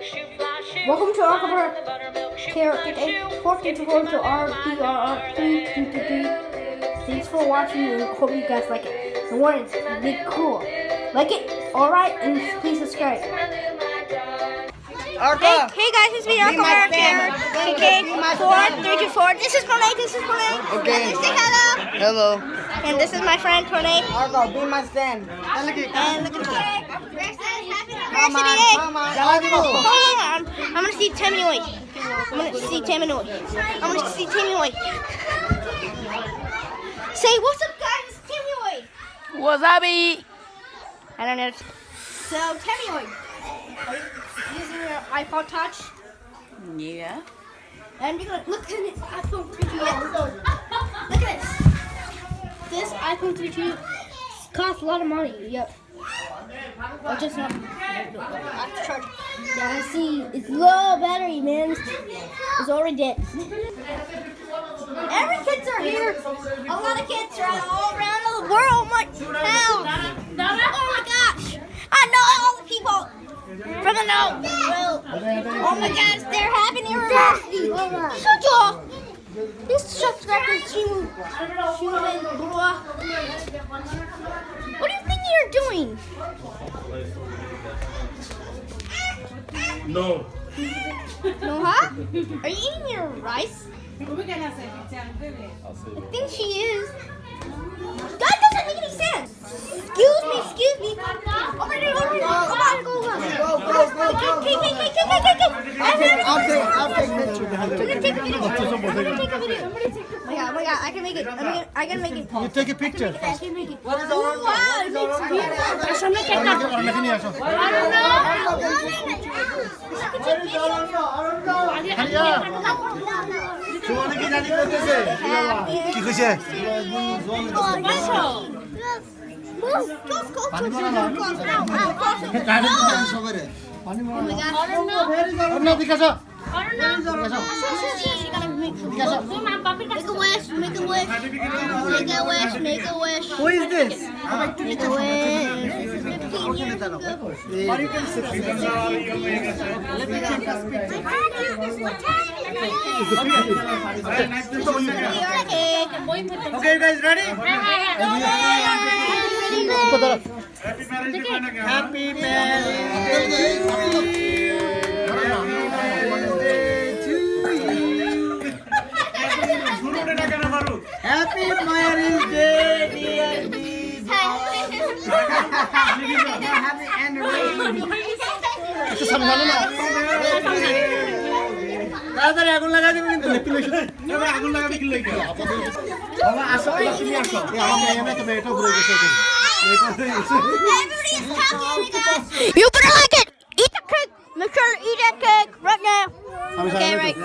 Welcome to our cover character day. 14 to 4 to RDR 3 Thanks for watching and hope you guys like it. And warning, be cool. Like it, alright, and please subscribe. Arca. Hey, hey guys, it's me, Be Arca my America. fan. Okay, Be my 4, fan. 3 to 4. This is Pranay, this is Pranay. Okay. Say hello. Hello. And this is my friend Pranay. Arca, be my stand. And look at the cake. Come on, Happy come on. Hold on. I'm gonna see Tammy White. I'm gonna see Tammy White. I'm gonna see Tammy White. Say what's up, guys? It's Tammy White. Wasabi. I don't know. So Tammy White, are you using your iPod Touch? Yeah. And you're gonna look at this iPhone 3GS. Look at this. This iPhone 3GS costs a lot of money. Yep. Oh, just not. To charge. Yeah, I see. It's low battery, man. It's already dead. Every kids are here. A lot of kids are all around the world. My town. Oh my gosh. I know all the people from the know. Oh my gosh, they're having university. Shut y'all. This. Shimu and Blah. What do you think you're doing? No. No, huh? Are you eating your rice? I think she is. That doesn't make any sense. Excuse me, excuse me. Over there, over there. Come on, go, go. Go, go, go, go. I'll take, I'll take picture. I'm gonna take a video. I'm gonna take a video. I'm gonna take a Oh my god, oh my god, I can make it. I'm gonna, I can make it. You take a picture. I can make it. Oh, wow, it makes beautiful. সামনে cake কাটো। অনেকে নিয়ে আসো Make a wish, make a wish, make a wish, make a wish. What is this? Make a wish. Okay, you guys ready? Happy marriage. Happy marriage. Happy marriage day, dear Dee. Happy anniversary. একটু সামনে ভালো না তাড়াতাড়ি আগুন লাগাই দিবি কিন্তু আগুন লাগাবি কি লাগে বাবা আসো তুমি আসো এই আমার মেয়ে না তবে এটা ঘুরে গেছে এটা ঘুরে গেছে You better like it. Eat the cake. Make sure to eat that cake right now. আমি Okay, সামনে right.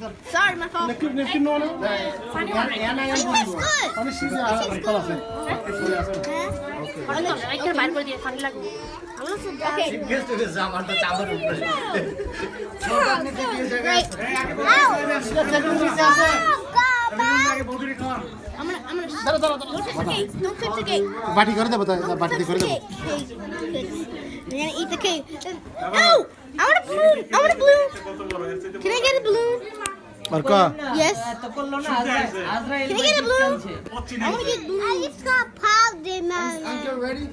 Sorry, my fault. نكب نكب نونا. ثاني واحد. أنا يا بابا. أنا شيء زي خلاص. বাটি করে দেবো বাটি করে দেবো I'm gonna eat the cake. No! I want a balloon! I want a balloon! Can I get a balloon? আর কা Yes. তো করলো না আজরাইল Can I get a balloon? I want to get a balloon. I just got powder, man. Uncle ready?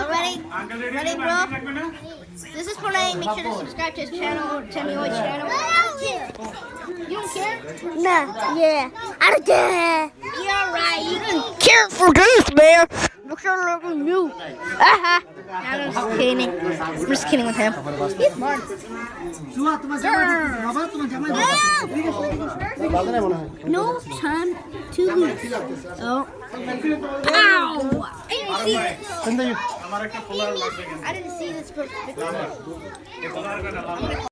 Already? Ready, bro? This is Pranay. Make sure to subscribe to his channel, Timmy White channel. You don't care? Nah, yeah. I don't care. You're right. You don't care for this, man. Look sure to look at you. I'm kidding. We're just kidding with him. He's smart. No time to lose. Oh. pow! I didn't see this. I didn't see this.